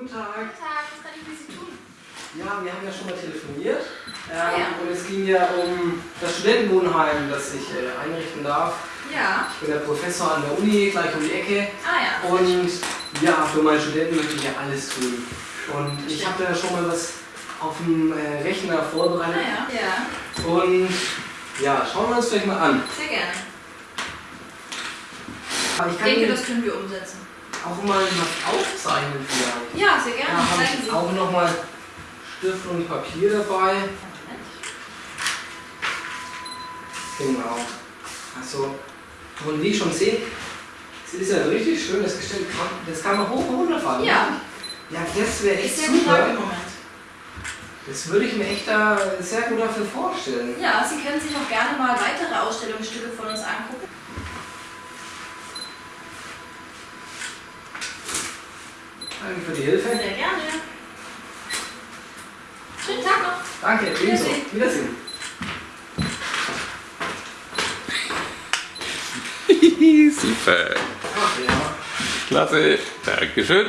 Guten Tag. Guten Tag, was kann ich für Sie tun? Ja, wir haben ja schon mal telefoniert. Ähm, Ah, ja. Und es ging ja um das Studentenwohnheim, das ich äh, einrichten darf. Ja. Ich bin der Professor an der Uni, gleich um die Ecke. Ah ja. Und ja, für meine Studenten möchte ich ja alles tun. Und ich habe da schon mal was auf dem äh, Rechner Ah vorbereitet. ja. Ja, Und ja, schauen wir uns vielleicht mal an. sehr gerne. Ich Ich denke, das können wir umsetzen. Auch mal was aufzeichnen vielleicht. Ja, sehr Da gerne. habe Zeigen ich auch nochmal Stift und Papier dabei. Genau. Also, und wie ich schon sehe, es ist ja ein richtig schönes Gestell. Kann- Das kann man hoch und runter fahren. Ja, Ja, das wäre echt super. Das würde ich mir echt da sehr gut dafür vorstellen. Ja, Sie können sich auch gerne mal weitere Ausstellungsstücke von uns angucken. Danke für die Hilfe. Sehr gerne. Schönen Tag noch. Danke, ebenso. Wiedersehen. Wiedersehen. Super. Klasse. Dankeschön.